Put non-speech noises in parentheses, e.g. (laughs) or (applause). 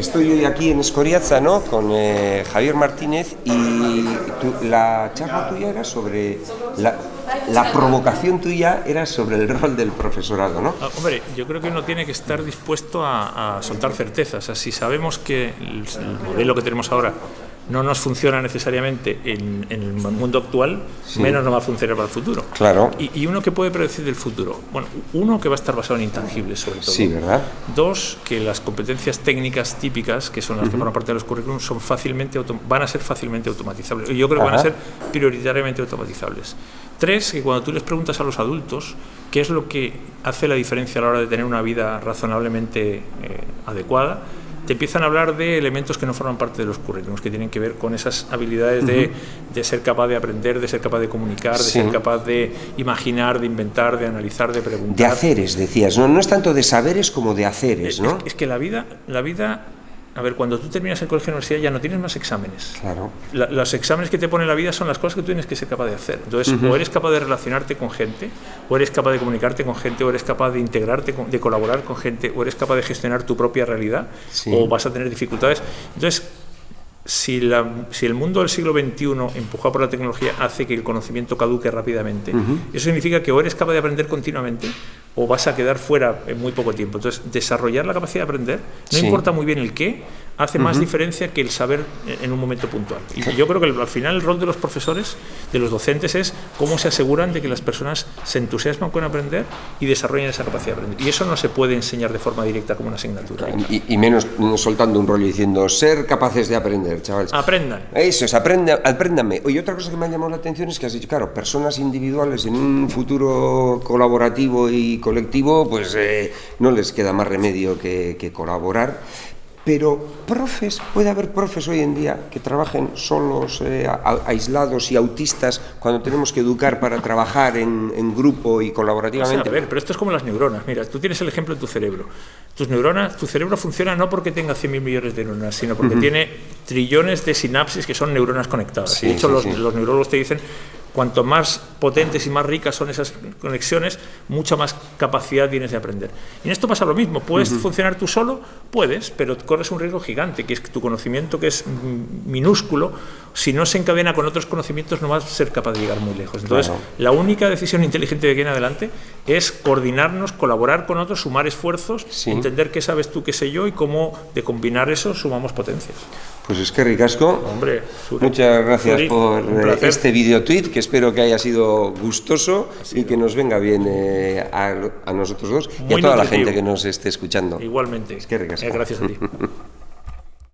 Estoy hoy aquí en Escoriaza, ¿no? Con eh, Javier Martínez y tu- la charla tuya era sobre la, la provocación tuya era sobre el rol del profesorado, ¿no? Ah, Hombre, yo creo que uno tiene que estar dispuesto a, soltar certezas. O si sabemos que el modelo que tenemos ahora no nos funciona necesariamente en, en el mundo actual, menos no va a funcionar para el futuro. Claro. Y, y uno que puede predecir del futuro. Bueno, uno que va a estar basado en intangibles, sobre todo. Sí, ¿verdad? Dos, que las competencias técnicas típicas, que son las que forman parte de los currículums, son fácilmente van a ser fácilmente automatizables. Yo creo que van a ser prioritariamente automatizables. Tres, que cuando tú les preguntas a los adultos qué es lo que hace la diferencia a la hora de tener una vida razonablemente eh, adecuada, te empiezan a hablar de elementos que no forman parte de los currículums, que tienen que ver con esas habilidades de, de ser capaz de aprender, de ser capaz de comunicar, de Sí. ser capaz de imaginar, de inventar, de analizar, de preguntar. De haceres, decías, ¿no? No es tanto de saberes como de haceres, Es, ¿no? es que la vida, la vida, a ver, cuando tú terminas el colegio de universidad ya no tienes más exámenes. Claro. La- los exámenes que te pone la vida son las cosas que tú tienes que ser capaz de hacer. Entonces, o eres capaz de relacionarte con gente, o eres capaz de comunicarte con gente, o eres capaz de integrarte, con- de colaborar con gente, o eres capaz de gestionar tu propia realidad, Sí. o vas a tener dificultades. Entonces, si, la- si el mundo del siglo XXI, empujado por la tecnología, hace que el conocimiento caduque rápidamente, eso significa que o eres capaz de aprender continuamente o vas a quedar fuera en muy poco tiempo. Entonces, desarrollar la capacidad de aprender, no Sí. importa muy bien el qué, hace más diferencia que el saber en un momento puntual. Y yo creo que el- al final el rol de los profesores, de los docentes, es cómo se aseguran de que las personas se entusiasman con aprender y desarrollen esa capacidad de aprender. Y eso no se puede enseñar de forma directa como una asignatura. Y, y menos soltando un rollo diciendo ser capaces de aprender, chavales. Aprendan. Eso es, aprenda, apréndame. Oye, otra cosa que me ha llamado la atención es que has dicho, claro, personas individuales en un futuro colaborativo y colectivo, pues eh, no les queda más remedio que, que colaborar. Pero profes, puede haber profes hoy en día que trabajen solos, eh, a- aislados y autistas cuando tenemos que educar para trabajar en, en grupo y O sea, colaborativamente. a ver, pero esto es como las neuronas. Mira, tú tienes el ejemplo en tu cerebro. Tus neuronas, tu cerebro funciona no porque tenga 100.000 millones de neuronas, sino porque tiene trillones de sinapsis que son neuronas conectadas. Sí, de hecho, sí, los, sí. los neurólogos te dicen, cuanto más potentes y más ricas son esas conexiones, mucha más capacidad tienes de aprender. Y en esto pasa lo mismo. ¿Puedes funcionar tú solo? Puedes, pero corres un riesgo gigante, que es que tu conocimiento, que es minúsculo, si no se encadena con otros conocimientos, no vas a ser capaz de llegar muy lejos. Entonces, Claro. la única decisión inteligente de aquí en adelante es coordinarnos, colaborar con otros, sumar esfuerzos, Sí. entender qué sabes tú, qué sé yo y cómo de combinar eso sumamos potencias. Pues es que ricasco. Hombre, Suri, Muchas gracias Suri, por eh, este video tweet que espero que haya sido gustoso y que nos venga bien eh, a, a nosotros dos y a toda la gente que nos esté escuchando. Igualmente. Es que ricasco. Eh, gracias a ti. (laughs)